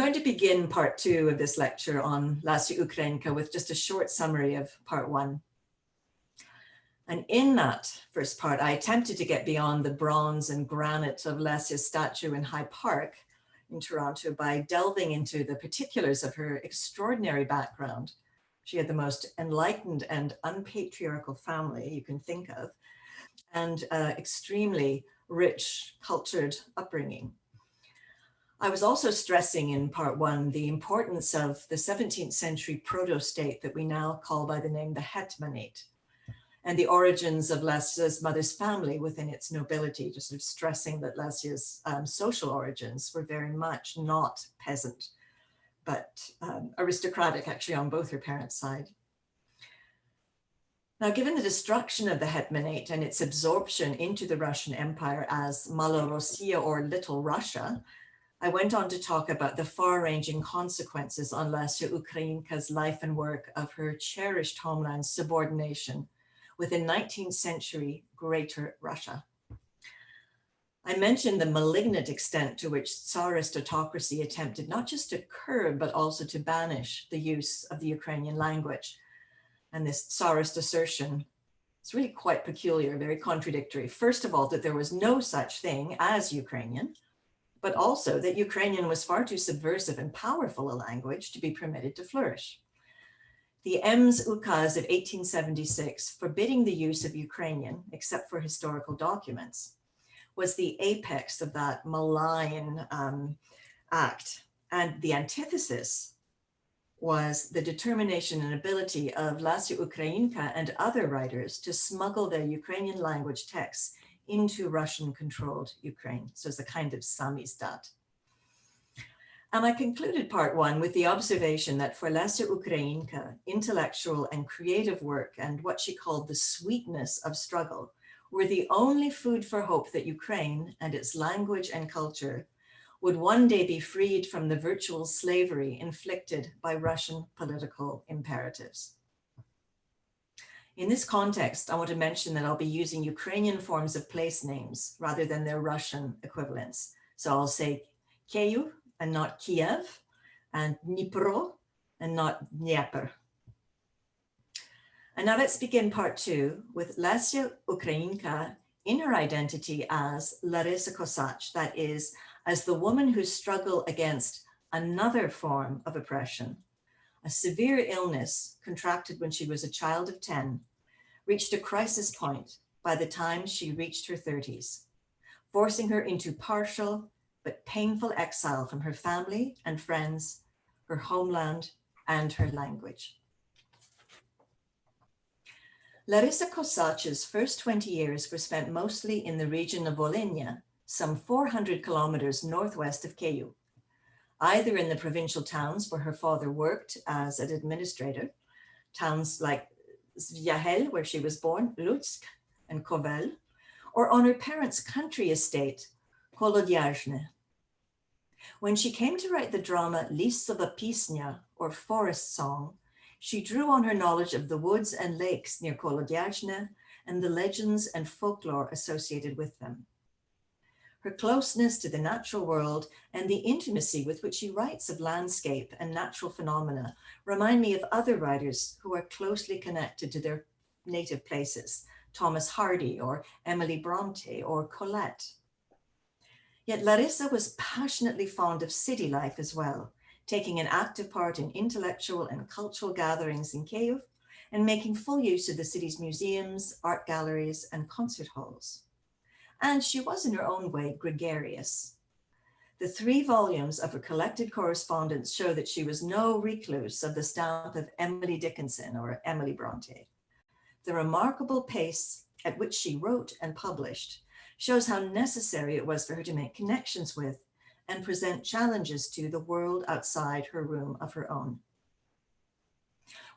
going to begin part two of this lecture on Lesya Ukrainka with just a short summary of part one. And in that first part, I attempted to get beyond the bronze and granite of Lesya's statue in High Park in Toronto by delving into the particulars of her extraordinary background. She had the most enlightened and unpatriarchal family you can think of, and uh, extremely rich, cultured upbringing. I was also stressing in part one the importance of the 17th century proto-state that we now call by the name the Hetmanate and the origins of Lesya's mother's family within its nobility, just sort of stressing that Lesya's um, social origins were very much not peasant, but um, aristocratic actually on both her parents' side. Now, given the destruction of the Hetmanate and its absorption into the Russian Empire as Malorossiya or Little Russia, I went on to talk about the far-ranging consequences on Lesya Ukrainka's life and work of her cherished homeland's subordination within 19th century Greater Russia. I mentioned the malignant extent to which Tsarist autocracy attempted not just to curb, but also to banish the use of the Ukrainian language. And this Tsarist assertion is really quite peculiar, very contradictory. First of all, that there was no such thing as Ukrainian, but also that Ukrainian was far too subversive and powerful a language to be permitted to flourish. The Ems Ukaz of 1876 forbidding the use of Ukrainian except for historical documents was the apex of that malign um, act. And the antithesis was the determination and ability of Lesya Ukrainka and other writers to smuggle their Ukrainian language texts into Russian-controlled Ukraine. So it's a kind of samizdat. And I concluded part one with the observation that for Lesya Ukrainka, intellectual and creative work and what she called the sweetness of struggle were the only food for hope that Ukraine and its language and culture would one day be freed from the virtual slavery inflicted by Russian political imperatives. In this context, I want to mention that I'll be using Ukrainian forms of place names rather than their Russian equivalents. So I'll say Kyiv and not Kiev, and Dnipro and not Dnieper. And now let's begin part two with Lesya Ukrainka in her identity as Larissa Kosach, that is, as the woman who struggled against another form of oppression, a severe illness contracted when she was a child of 10 reached a crisis point by the time she reached her 30s, forcing her into partial but painful exile from her family and friends, her homeland, and her language. Larissa Kosach's first 20 years were spent mostly in the region of Volhynia, some 400 kilometers northwest of Kyiv, either in the provincial towns where her father worked as an administrator, towns like Zvyahel, where she was born, Lutsk and Kovel, or on her parents' country estate, Kolodyazhne. When she came to write the drama Lisova Pisnya, or Forest Song, she drew on her knowledge of the woods and lakes near Kolodyazhne and the legends and folklore associated with them. Her closeness to the natural world and the intimacy with which she writes of landscape and natural phenomena remind me of other writers who are closely connected to their native places, Thomas Hardy or Emily Bronte or Colette. Yet Larissa was passionately fond of city life as well, taking an active part in intellectual and cultural gatherings in Kyiv and making full use of the city's museums, art galleries, and concert halls and she was in her own way gregarious. The three volumes of her collected correspondence show that she was no recluse of the stamp of Emily Dickinson or Emily Bronte. The remarkable pace at which she wrote and published shows how necessary it was for her to make connections with and present challenges to the world outside her room of her own.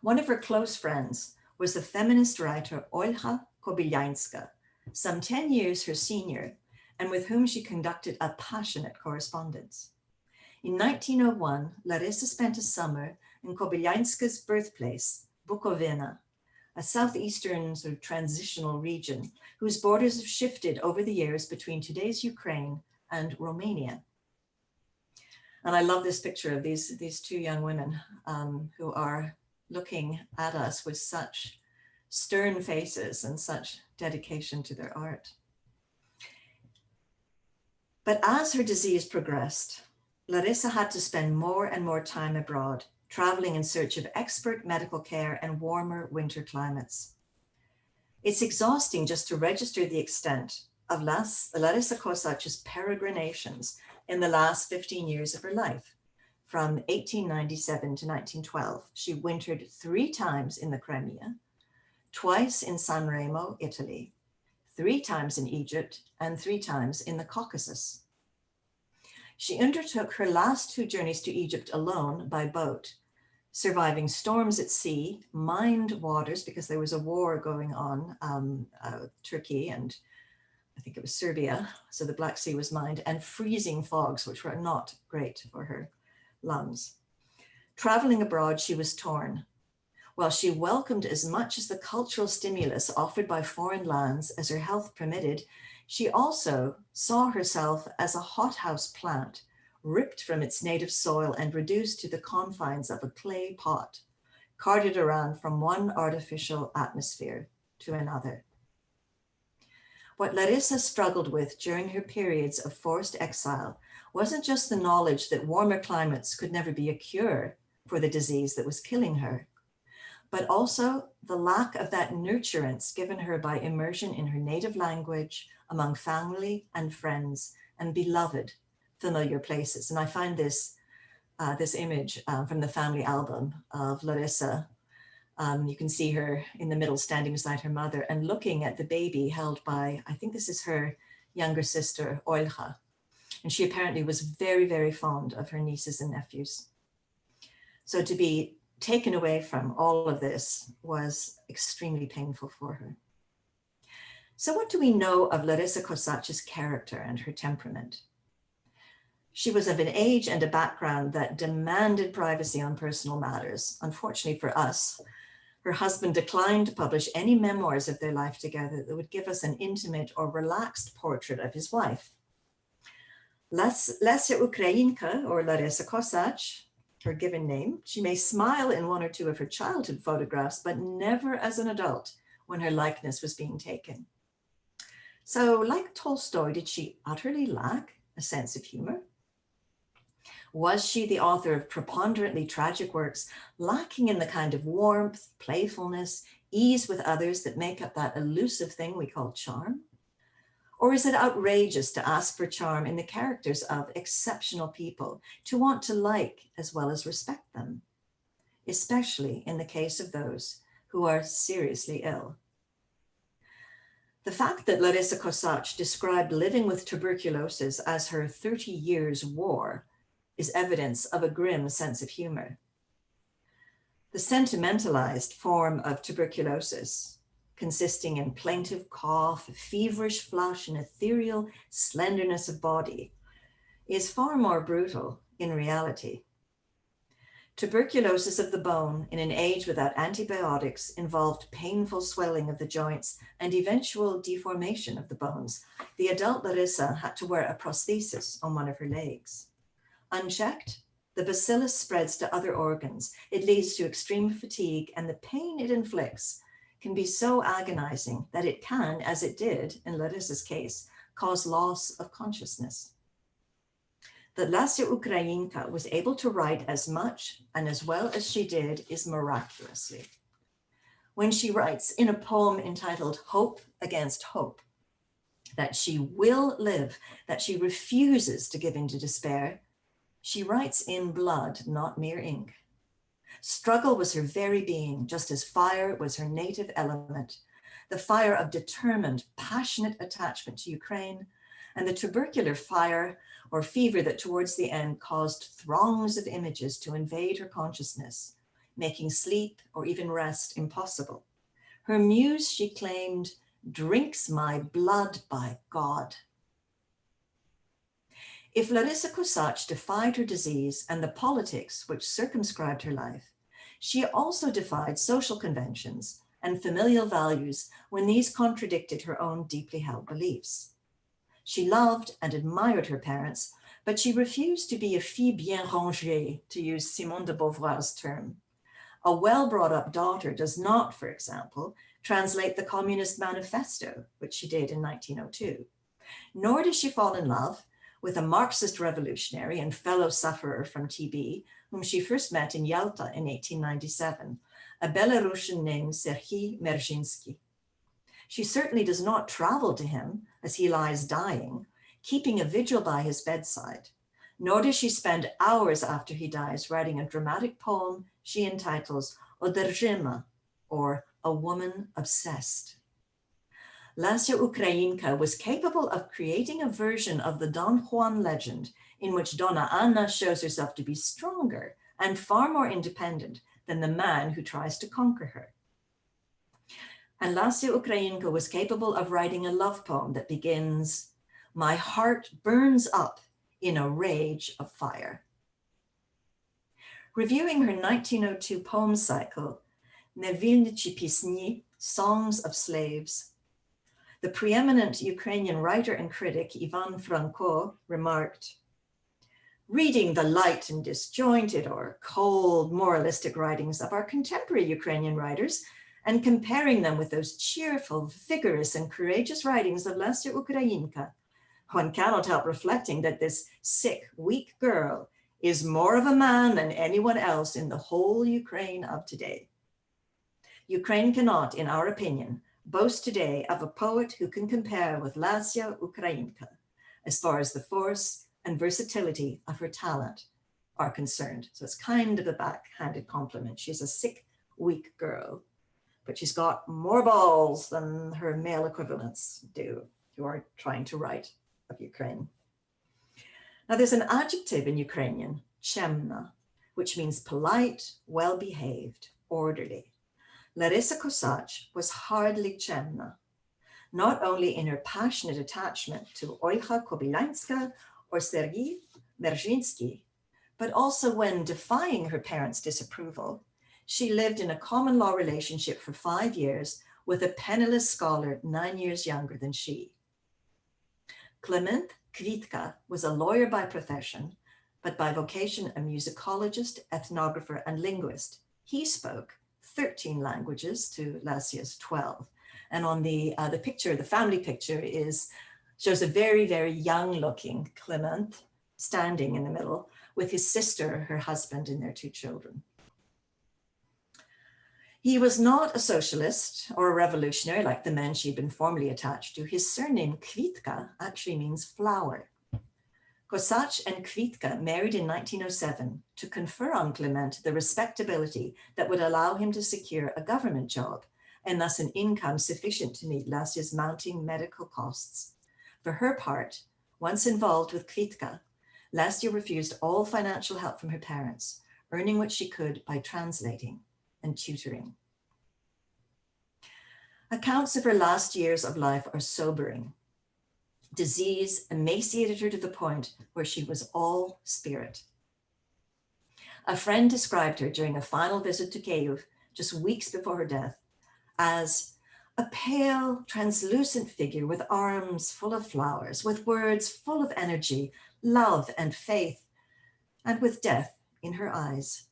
One of her close friends was the feminist writer Olha Kobylianska, some 10 years her senior, and with whom she conducted a passionate correspondence. In 1901, Larissa spent a summer in Kobylianska's birthplace, Bukovina, a southeastern sort of transitional region whose borders have shifted over the years between today's Ukraine and Romania. And I love this picture of these, these two young women um, who are looking at us with such stern faces and such dedication to their art. But as her disease progressed, Larissa had to spend more and more time abroad, traveling in search of expert medical care and warmer winter climates. It's exhausting just to register the extent of Larissa Kosach's peregrinations in the last 15 years of her life. From 1897 to 1912, she wintered three times in the Crimea, twice in San Remo, Italy, three times in Egypt, and three times in the Caucasus. She undertook her last two journeys to Egypt alone by boat, surviving storms at sea, mined waters because there was a war going on, um, uh, Turkey and I think it was Serbia, so the Black Sea was mined, and freezing fogs, which were not great for her lungs. Traveling abroad, she was torn. While she welcomed as much as the cultural stimulus offered by foreign lands as her health permitted, she also saw herself as a hothouse plant, ripped from its native soil and reduced to the confines of a clay pot, carted around from one artificial atmosphere to another. What Larissa struggled with during her periods of forced exile wasn't just the knowledge that warmer climates could never be a cure for the disease that was killing her, but also the lack of that nurturance given her by immersion in her native language, among family and friends, and beloved familiar places. And I find this, uh, this image uh, from the family album of Larissa um, you can see her in the middle standing beside her mother and looking at the baby held by, I think this is her younger sister, Olga. And she apparently was very, very fond of her nieces and nephews. So to be taken away from all of this was extremely painful for her. So what do we know of Larissa Kosach's character and her temperament? She was of an age and a background that demanded privacy on personal matters. Unfortunately for us, her husband declined to publish any memoirs of their life together that would give us an intimate or relaxed portrait of his wife. Lesya Ukrainka, or Larissa Kosach, her given name, she may smile in one or two of her childhood photographs, but never as an adult when her likeness was being taken. So like Tolstoy, did she utterly lack a sense of humor? Was she the author of preponderantly tragic works, lacking in the kind of warmth, playfulness, ease with others that make up that elusive thing we call charm? Or is it outrageous to ask for charm in the characters of exceptional people, to want to like as well as respect them, especially in the case of those who are seriously ill? The fact that Larissa Kosach described living with tuberculosis as her 30 years war is evidence of a grim sense of humor. The sentimentalized form of tuberculosis, consisting in plaintive cough, feverish flush, and ethereal slenderness of body, is far more brutal in reality. Tuberculosis of the bone in an age without antibiotics involved painful swelling of the joints and eventual deformation of the bones. The adult Larissa had to wear a prosthesis on one of her legs. Unchecked, the bacillus spreads to other organs. It leads to extreme fatigue and the pain it inflicts can be so agonizing that it can, as it did in Larissa's case, cause loss of consciousness. That Lesya Ukrainka was able to write as much and as well as she did is miraculously. When she writes in a poem entitled Hope Against Hope, that she will live, that she refuses to give in to despair, she writes in blood, not mere ink. Struggle was her very being, just as fire was her native element, the fire of determined, passionate attachment to Ukraine, and the tubercular fire or fever that towards the end caused throngs of images to invade her consciousness, making sleep or even rest impossible. Her muse, she claimed, drinks my blood by God. If Larissa Kosach defied her disease and the politics which circumscribed her life, she also defied social conventions and familial values when these contradicted her own deeply held beliefs. She loved and admired her parents, but she refused to be a fille bien rangée, to use Simone de Beauvoir's term. A well-brought-up daughter does not, for example, translate the Communist Manifesto, which she did in 1902. Nor does she fall in love with a Marxist revolutionary and fellow sufferer from TB, whom she first met in Yalta in 1897, a Belarusian named Serhiy Merzhinsky. She certainly does not travel to him as he lies dying, keeping a vigil by his bedside, nor does she spend hours after he dies writing a dramatic poem she entitles Oderzhyma, or A Woman Obsessed. Lesya Ukrainka was capable of creating a version of the Don Juan legend in which Donna Anna shows herself to be stronger and far more independent than the man who tries to conquer her. And Lesya Ukrainka was capable of writing a love poem that begins, my heart burns up in a rage of fire. Reviewing her 1902 poem cycle, Nevilnichi Pisni, Songs of Slaves, the preeminent Ukrainian writer and critic Ivan Franko remarked, reading the light and disjointed or cold moralistic writings of our contemporary Ukrainian writers and comparing them with those cheerful, vigorous and courageous writings of Lesya Ukrainka, one cannot help reflecting that this sick, weak girl is more of a man than anyone else in the whole Ukraine of today. Ukraine cannot, in our opinion, boast today of a poet who can compare with Lesya Ukrainka as far as the force and versatility of her talent are concerned. So it's kind of a backhanded compliment. She's a sick, weak girl, but she's got more balls than her male equivalents do who are trying to write of Ukraine. Now there's an adjective in Ukrainian, chemna, which means polite, well-behaved, orderly. Larissa Kosach was hardly chemna, not only in her passionate attachment to Olga Kobylianska or Sergei Merzhinsky, but also when defying her parents' disapproval, she lived in a common law relationship for five years with a penniless scholar nine years younger than she. Klement Kvitka was a lawyer by profession, but by vocation a musicologist, ethnographer, and linguist. He spoke 13 languages to Lesya's 12. And on the, uh, the picture, the family picture is, shows a very, very young looking Clement standing in the middle with his sister, her husband, and their two children. He was not a socialist or a revolutionary like the men she'd been formerly attached to. His surname Kvitka actually means flower. Kosach and Kvitka married in 1907 to confer on Clement the respectability that would allow him to secure a government job and thus an income sufficient to meet Lesya's mounting medical costs. For her part, once involved with Kvitka, Lesya refused all financial help from her parents, earning what she could by translating and tutoring. Accounts of her last years of life are sobering. Disease emaciated her to the point where she was all spirit. A friend described her during a final visit to Kyiv, just weeks before her death, as a pale, translucent figure with arms full of flowers, with words full of energy, love and faith, and with death in her eyes.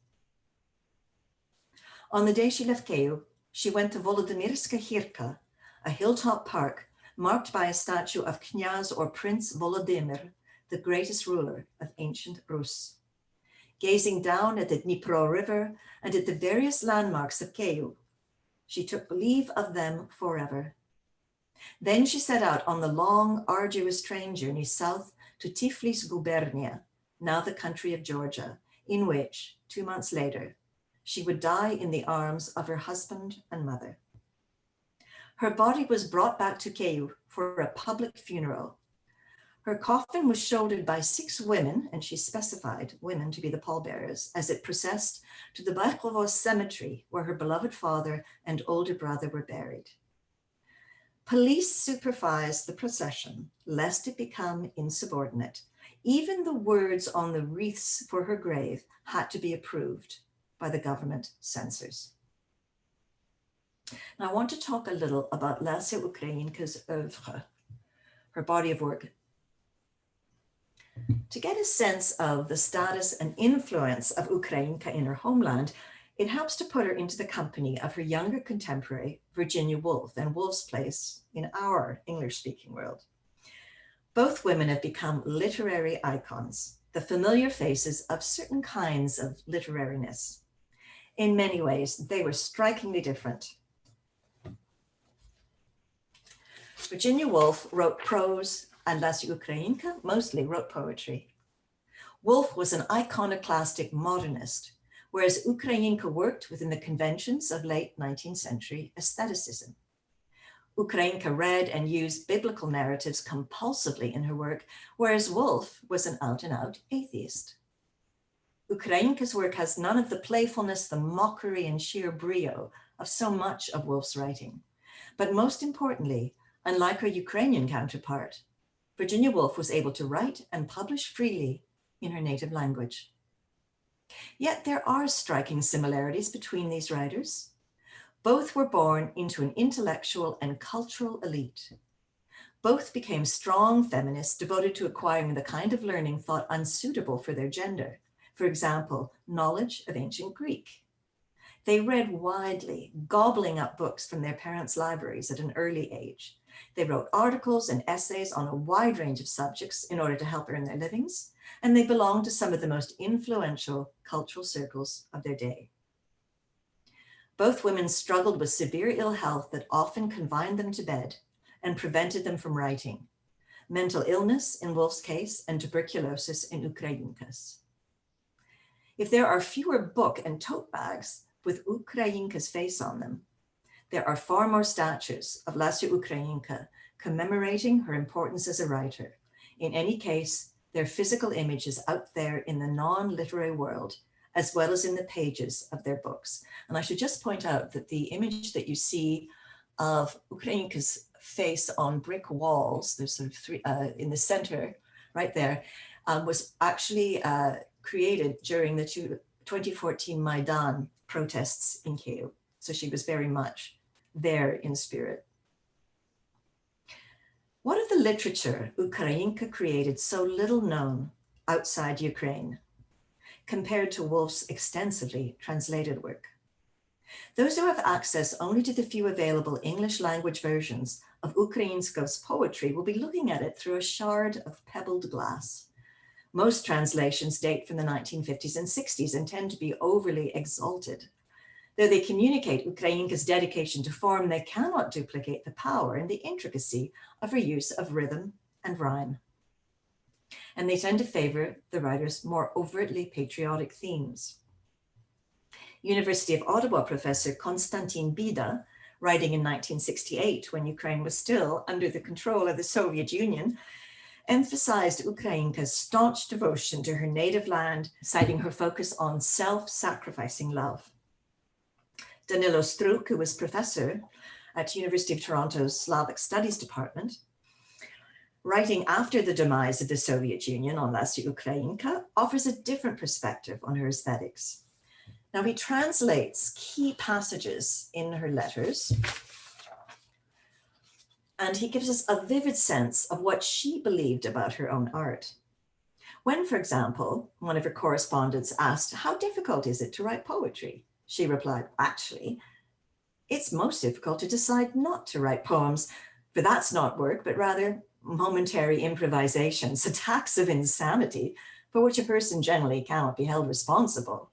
On the day she left Kyiv, she went to Volodymyrska Hirka, a hilltop park marked by a statue of Knyaz or Prince Volodymyr, the greatest ruler of ancient Rus. Gazing down at the Dnipro River and at the various landmarks of Kyiv, she took leave of them forever. Then she set out on the long, arduous train journey south to Tiflis Gubernia, now the country of Georgia, in which, two months later, she would die in the arms of her husband and mother. Her body was brought back to Kyiv for a public funeral. Her coffin was shouldered by six women, and she specified women to be the pallbearers, as it processed to the Baikhovo cemetery, where her beloved father and older brother were buried. Police supervised the procession, lest it become insubordinate. Even the words on the wreaths for her grave had to be approved by the government censors. Now I want to talk a little about Lesya Ukrainka's oeuvre, her body of work. To get a sense of the status and influence of Ukrainka in her homeland, it helps to put her into the company of her younger contemporary, Virginia Woolf, and Woolf's place in our English-speaking world. Both women have become literary icons, the familiar faces of certain kinds of literariness. In many ways, they were strikingly different. Virginia Woolf wrote prose and Lesya Ukrainka mostly wrote poetry. Woolf was an iconoclastic modernist, whereas Ukrainka worked within the conventions of late 19th century aestheticism. Ukrainka read and used biblical narratives compulsively in her work, whereas Woolf was an out-and-out -out atheist. Ukrainka's work has none of the playfulness, the mockery and sheer brio of so much of Woolf's writing. But most importantly, unlike her Ukrainian counterpart, Virginia Woolf was able to write and publish freely in her native language. Yet there are striking similarities between these writers. Both were born into an intellectual and cultural elite. Both became strong feminists devoted to acquiring the kind of learning thought unsuitable for their gender. For example, knowledge of ancient Greek. They read widely, gobbling up books from their parents' libraries at an early age. They wrote articles and essays on a wide range of subjects in order to help earn their livings, and they belonged to some of the most influential cultural circles of their day. Both women struggled with severe ill health that often confined them to bed and prevented them from writing. Mental illness in Woolf's case and tuberculosis in Ukrainka's. If there are fewer book and tote bags with Ukrainka's face on them, there are far more statues of Lesya Ukrainka commemorating her importance as a writer. In any case, their physical image is out there in the non-literary world, as well as in the pages of their books. And I should just point out that the image that you see of Ukrainka's face on brick walls, there's sort of three uh, in the center right there, um, was actually uh, created during the 2014 Maidan protests in Kyiv. So she was very much there in spirit. What of the literature Ukrainka created so little known outside Ukraine compared to Woolf's extensively translated work? Those who have access only to the few available English language versions of Ukrainka's poetry will be looking at it through a shard of pebbled glass. Most translations date from the 1950s and 60s and tend to be overly exalted Though they communicate Ukrainka's dedication to form, they cannot duplicate the power and the intricacy of her use of rhythm and rhyme. And they tend to favor the writer's more overtly patriotic themes. University of Ottawa professor Konstantin Bida, writing in 1968 when Ukraine was still under the control of the Soviet Union, emphasized Ukrainka's staunch devotion to her native land, citing her focus on self-sacrificing love. Danilo Struk, who was professor at University of Toronto's Slavic Studies Department, writing after the demise of the Soviet Union on Lesya Ukrainka, offers a different perspective on her aesthetics. Now he translates key passages in her letters, and he gives us a vivid sense of what she believed about her own art. When, for example, one of her correspondents asked, how difficult is it to write poetry? She replied, actually, it's most difficult to decide not to write poems, for that's not work, but rather momentary improvisations, attacks of insanity for which a person generally cannot be held responsible.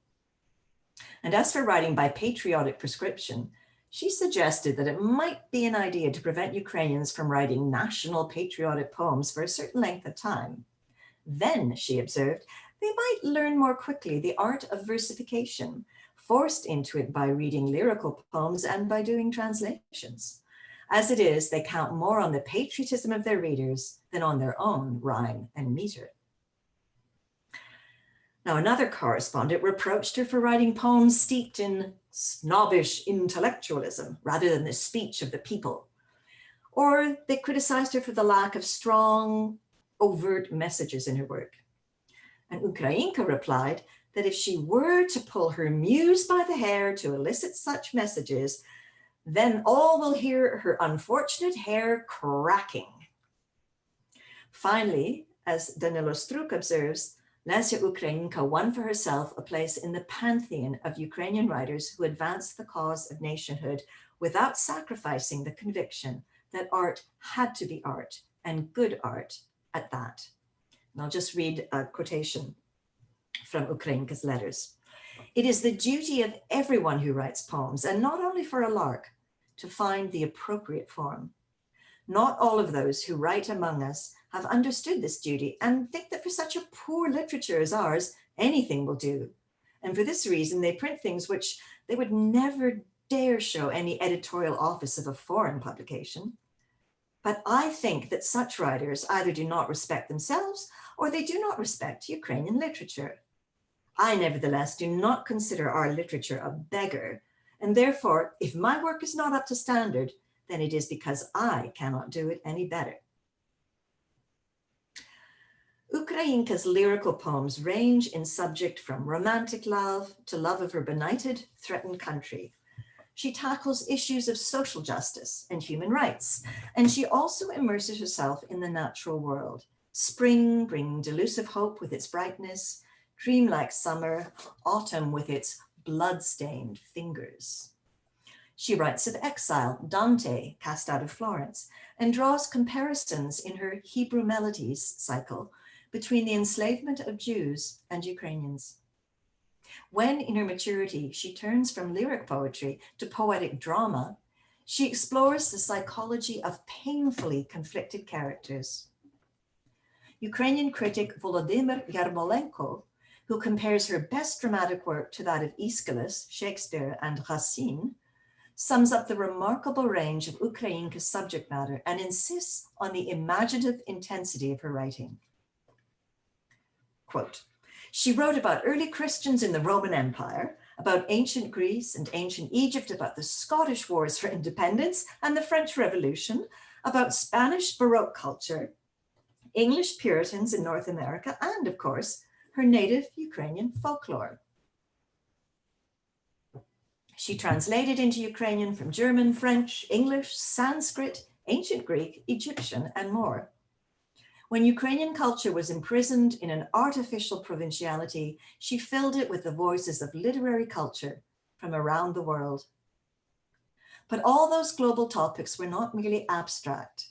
And as for writing by patriotic prescription, she suggested that it might be an idea to prevent Ukrainians from writing national patriotic poems for a certain length of time. Then, she observed, they might learn more quickly the art of versification, forced into it by reading lyrical poems and by doing translations. As it is, they count more on the patriotism of their readers than on their own rhyme and meter. Now, another correspondent reproached her for writing poems steeped in snobbish intellectualism rather than the speech of the people. Or they criticized her for the lack of strong, overt messages in her work. And Ukrainka replied that if she were to pull her muse by the hair to elicit such messages, then all will hear her unfortunate hair cracking. Finally, as Danilo Struk observes, Lesya Ukrainka won for herself a place in the pantheon of Ukrainian writers who advanced the cause of nationhood without sacrificing the conviction that art had to be art and good art at that. And I'll just read a quotation from Ukrainka's letters. It is the duty of everyone who writes poems, and not only for a lark, to find the appropriate form. Not all of those who write among us have understood this duty and think that for such a poor literature as ours, anything will do. And for this reason, they print things which they would never dare show any editorial office of a foreign publication. But I think that such writers either do not respect themselves or they do not respect Ukrainian literature. I nevertheless do not consider our literature a beggar, and therefore, if my work is not up to standard, then it is because I cannot do it any better. Ukrainka's lyrical poems range in subject from romantic love to love of her benighted, threatened country. She tackles issues of social justice and human rights, and she also immerses herself in the natural world. Spring bringing delusive hope with its brightness, dreamlike summer, autumn with its blood-stained fingers. She writes of exile, Dante cast out of Florence, and draws comparisons in her Hebrew Melodies cycle between the enslavement of Jews and Ukrainians. When in her maturity, she turns from lyric poetry to poetic drama, she explores the psychology of painfully conflicted characters. Ukrainian critic Volodymyr Yermolenko who compares her best dramatic work to that of Aeschylus, Shakespeare, and Racine, sums up the remarkable range of Ukrainka's subject matter and insists on the imaginative intensity of her writing. Quote, she wrote about early Christians in the Roman Empire, about ancient Greece and ancient Egypt, about the Scottish Wars for Independence and the French Revolution, about Spanish Baroque culture, English Puritans in North America, and of course, her native Ukrainian folklore. She translated into Ukrainian from German, French, English, Sanskrit, ancient Greek, Egyptian, and more. When Ukrainian culture was imprisoned in an artificial provinciality, she filled it with the voices of literary culture from around the world. But all those global topics were not merely abstract,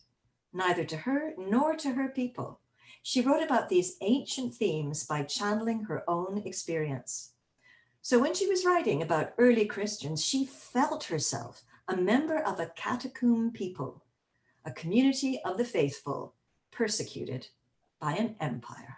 neither to her nor to her people. She wrote about these ancient themes by channeling her own experience. So when she was writing about early Christians, she felt herself a member of a catacomb people, a community of the faithful, persecuted by an empire.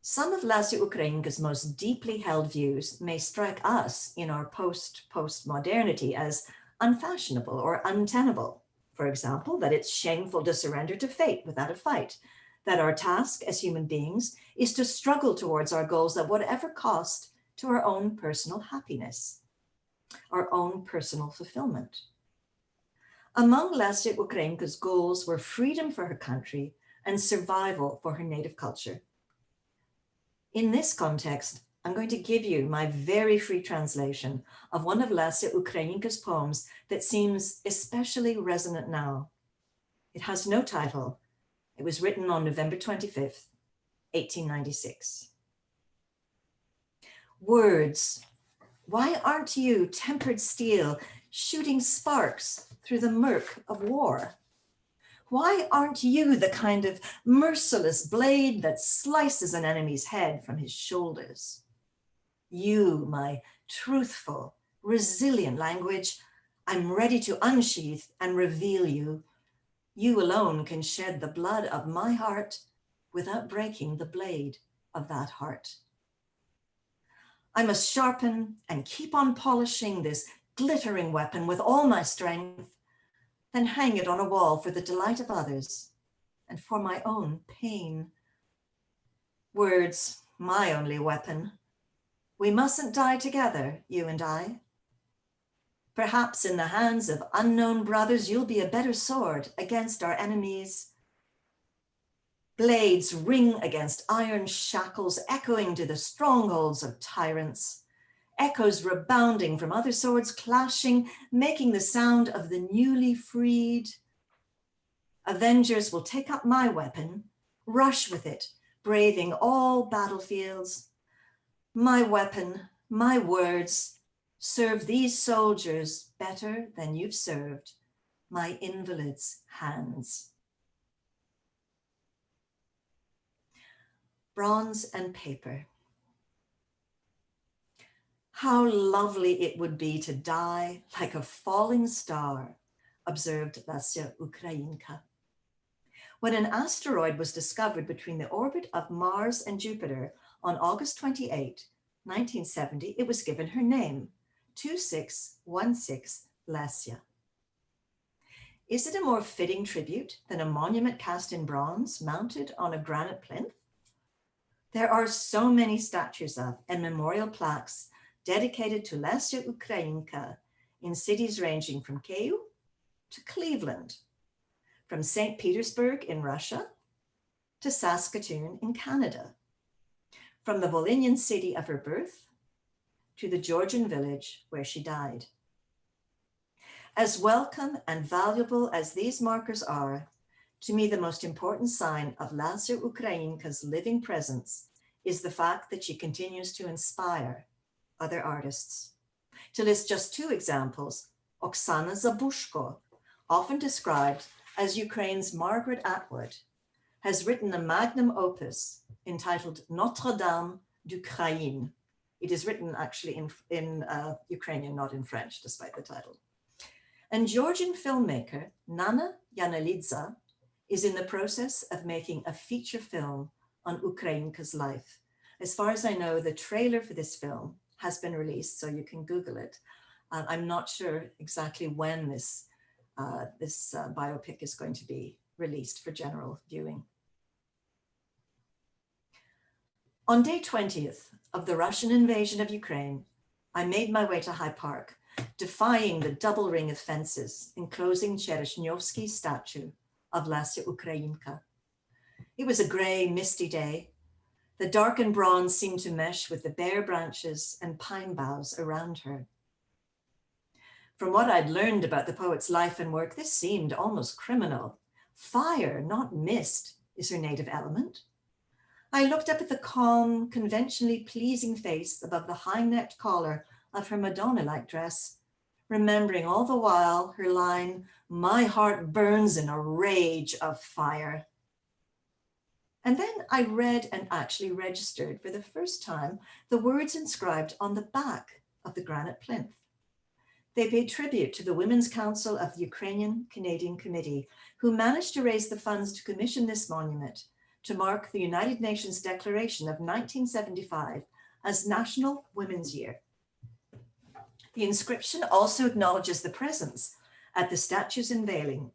Some of Lesya Ukrainka's most deeply held views may strike us in our post-postmodernity as unfashionable or untenable. For example, that it's shameful to surrender to fate without a fight, that our task as human beings is to struggle towards our goals at whatever cost to our own personal happiness, our own personal fulfillment. Among Lesya Ukrainka's goals were freedom for her country and survival for her native culture. In this context, I'm going to give you my very free translation of one of Lesya Ukrainka's poems that seems especially resonant now. It has no title. It was written on November 25th, 1896. Words, why aren't you tempered steel shooting sparks through the murk of war? Why aren't you the kind of merciless blade that slices an enemy's head from his shoulders? You, my truthful, resilient language, I'm ready to unsheath and reveal you. You alone can shed the blood of my heart without breaking the blade of that heart. I must sharpen and keep on polishing this glittering weapon with all my strength, then hang it on a wall for the delight of others and for my own pain. Words, my only weapon, we mustn't die together, you and I. Perhaps in the hands of unknown brothers, you'll be a better sword against our enemies. Blades ring against iron shackles, echoing to the strongholds of tyrants. Echoes rebounding from other swords clashing, making the sound of the newly freed. Avengers will take up my weapon, rush with it, braving all battlefields. My weapon, my words, serve these soldiers better than you've served my invalid's hands. Bronze and paper. How lovely it would be to die like a falling star, observed Lesya Ukrainka. When an asteroid was discovered between the orbit of Mars and Jupiter on August 28, 1970, it was given her name, 2616 Lesya. Is it a more fitting tribute than a monument cast in bronze mounted on a granite plinth? There are so many statues of and memorial plaques dedicated to Lesya Ukrainka in cities ranging from Kyiv to Cleveland, from St. Petersburg in Russia to Saskatoon in Canada, from the Volhynian city of her birth to the Georgian village where she died. As welcome and valuable as these markers are, to me the most important sign of Lesya Ukrainka's living presence is the fact that she continues to inspire other artists. To list just two examples, Oksana Zabuzhko, often described as Ukraine's Margaret Atwood, has written a magnum opus entitled Notre Dame d'Ukraine. It is written actually in, in uh, Ukrainian, not in French, despite the title. And Georgian filmmaker Nana Janelidze is in the process of making a feature film on Ukrainka's life. As far as I know, the trailer for this film has been released, so you can Google it. Uh, I'm not sure exactly when this, uh, this uh, biopic is going to be released for general viewing. On day 20th of the Russian invasion of Ukraine, I made my way to High Park, defying the double ring of fences enclosing Chereshnyovsky's statue of Lesya Ukrainka. It was a gray, misty day, the darkened bronze seemed to mesh with the bare branches and pine boughs around her. From what I'd learned about the poet's life and work, this seemed almost criminal. Fire, not mist, is her native element. I looked up at the calm, conventionally pleasing face above the high-necked collar of her Madonna-like dress, remembering all the while her line, my heart burns in a rage of fire. And then I read and actually registered for the first time the words inscribed on the back of the granite plinth. They paid tribute to the Women's Council of the Ukrainian Canadian Committee, who managed to raise the funds to commission this monument to mark the United Nations Declaration of 1975 as National Women's Year. The inscription also acknowledges the presence at the statue's unveiling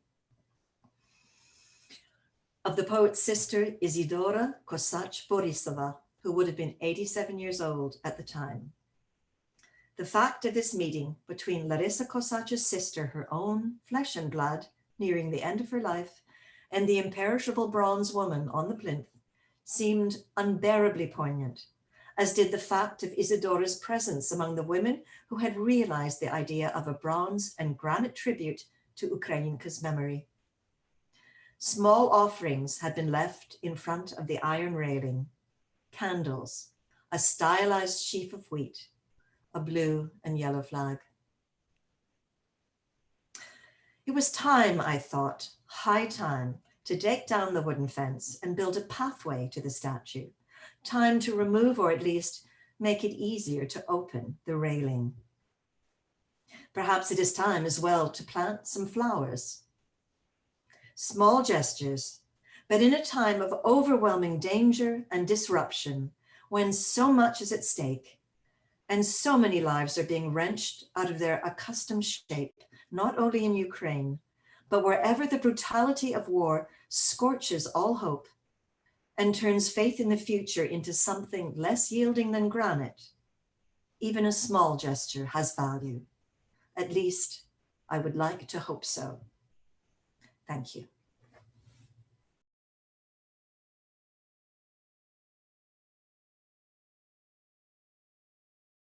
of the poet's sister Isidora Kosach Borisova, who would have been 87 years old at the time. The fact of this meeting between Larissa Kosach's sister, her own flesh and blood, nearing the end of her life, and the imperishable bronze woman on the plinth seemed unbearably poignant, as did the fact of Isidora's presence among the women who had realized the idea of a bronze and granite tribute to Ukrainka's memory. Small offerings had been left in front of the iron railing, candles, a stylized sheaf of wheat, a blue and yellow flag. It was time, I thought, high time, to take down the wooden fence and build a pathway to the statue. Time to remove or at least make it easier to open the railing. Perhaps it is time as well to plant some flowers small gestures, but in a time of overwhelming danger and disruption, when so much is at stake and so many lives are being wrenched out of their accustomed shape, not only in Ukraine, but wherever the brutality of war scorches all hope and turns faith in the future into something less yielding than granite, even a small gesture has value. At least I would like to hope so. Thank you.